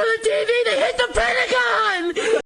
front